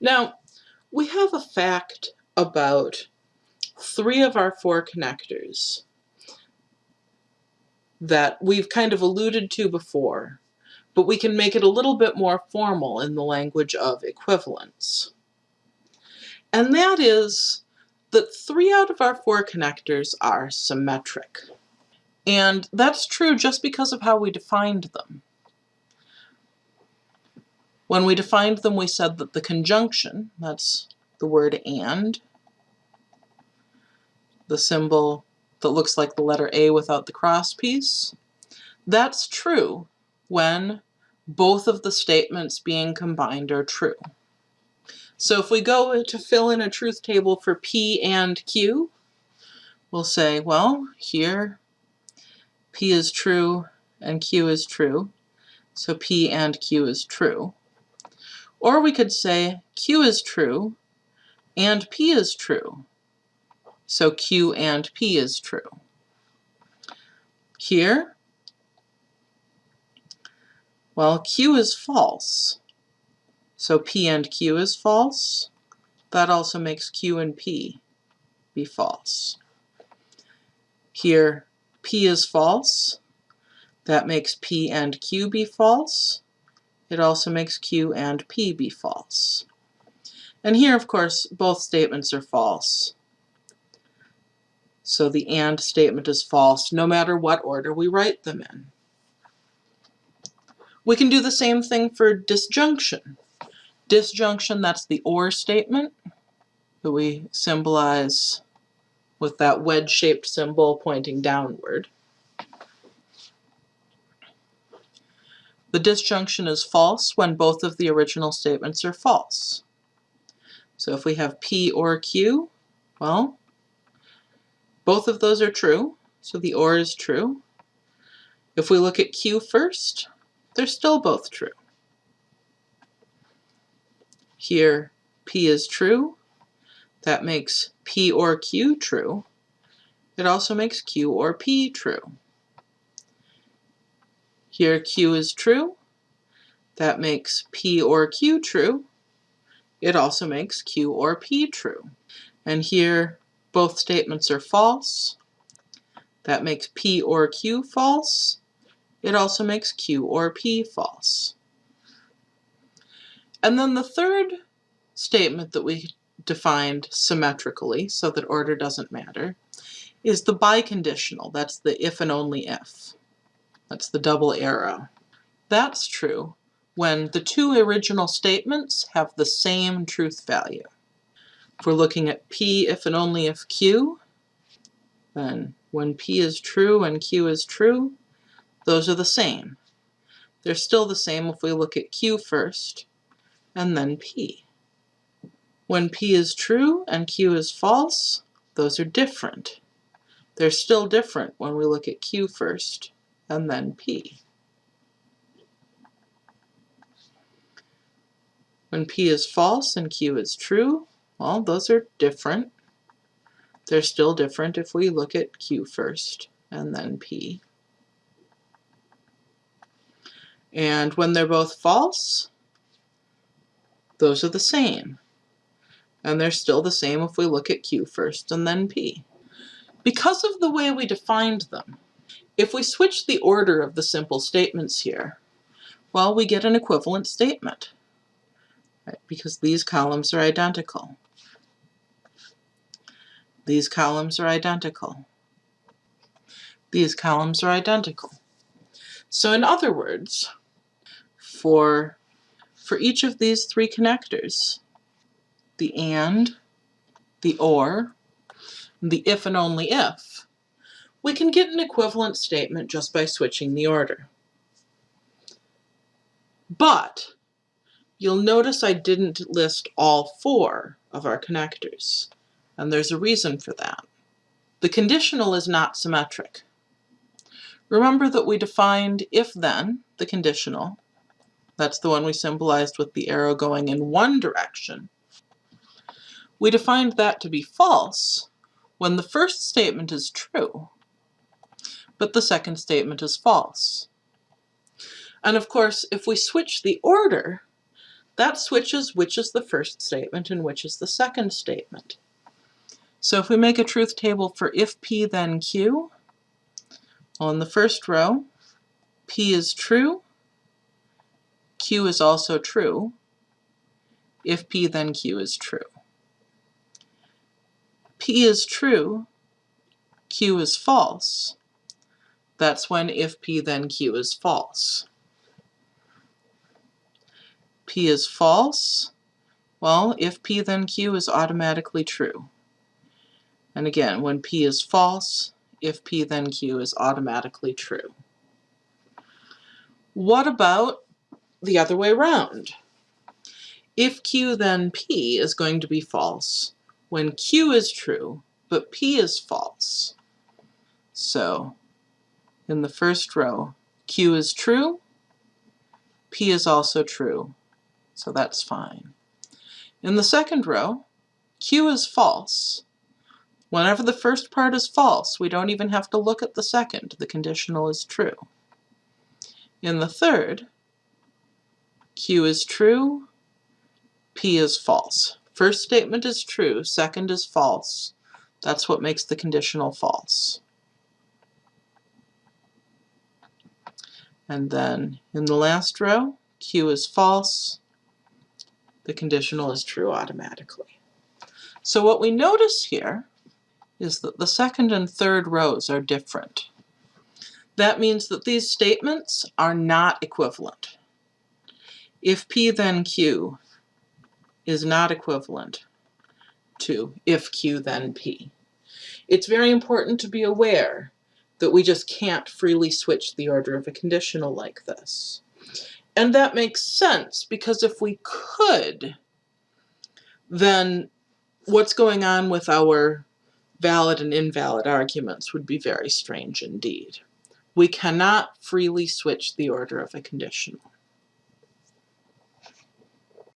Now, we have a fact about three of our four connectors that we've kind of alluded to before, but we can make it a little bit more formal in the language of equivalence. And that is that three out of our four connectors are symmetric. And that's true just because of how we defined them. When we defined them, we said that the conjunction, that's the word and, the symbol that looks like the letter A without the cross piece, that's true when both of the statements being combined are true. So if we go to fill in a truth table for P and Q, we'll say, well, here P is true and Q is true, so P and Q is true. Or we could say Q is true and P is true. So Q and P is true. Here, well, Q is false. So P and Q is false. That also makes Q and P be false. Here, P is false. That makes P and Q be false it also makes Q and P be false. And here, of course, both statements are false. So the AND statement is false no matter what order we write them in. We can do the same thing for disjunction. Disjunction, that's the OR statement that we symbolize with that wedge-shaped symbol pointing downward. The disjunction is false when both of the original statements are false. So if we have P or Q, well, both of those are true, so the OR is true. If we look at Q first, they're still both true. Here, P is true. That makes P or Q true. It also makes Q or P true. Here Q is true. That makes P or Q true. It also makes Q or P true. And here both statements are false. That makes P or Q false. It also makes Q or P false. And then the third statement that we defined symmetrically, so that order doesn't matter, is the biconditional. That's the if and only if. That's the double arrow. That's true when the two original statements have the same truth value. If we're looking at P if and only if Q, then when P is true and Q is true, those are the same. They're still the same if we look at Q first and then P. When P is true and Q is false, those are different. They're still different when we look at Q first and then P. When P is false and Q is true, well, those are different. They're still different if we look at Q first and then P. And when they're both false, those are the same. And they're still the same if we look at Q first and then P. Because of the way we defined them, if we switch the order of the simple statements here, well, we get an equivalent statement, right? because these columns are identical. These columns are identical. These columns are identical. So in other words, for, for each of these three connectors, the AND, the OR, the if and only if, we can get an equivalent statement just by switching the order. But you'll notice I didn't list all four of our connectors, and there's a reason for that. The conditional is not symmetric. Remember that we defined if-then, the conditional. That's the one we symbolized with the arrow going in one direction. We defined that to be false when the first statement is true but the second statement is false. And of course, if we switch the order, that switches which is the first statement and which is the second statement. So if we make a truth table for if P then Q, on the first row, P is true, Q is also true, if P then Q is true. P is true, Q is false. That's when if P then Q is false. P is false, well, if P then Q is automatically true. And again, when P is false, if P then Q is automatically true. What about the other way around? If Q then P is going to be false when Q is true, but P is false. So in the first row, Q is true, P is also true, so that's fine. In the second row, Q is false. Whenever the first part is false, we don't even have to look at the second, the conditional is true. In the third, Q is true, P is false. First statement is true, second is false. That's what makes the conditional false. And then in the last row, Q is false, the conditional is true automatically. So what we notice here is that the second and third rows are different. That means that these statements are not equivalent. If P then Q is not equivalent to if Q then P. It's very important to be aware that we just can't freely switch the order of a conditional like this. And that makes sense because if we could, then what's going on with our valid and invalid arguments would be very strange indeed. We cannot freely switch the order of a conditional.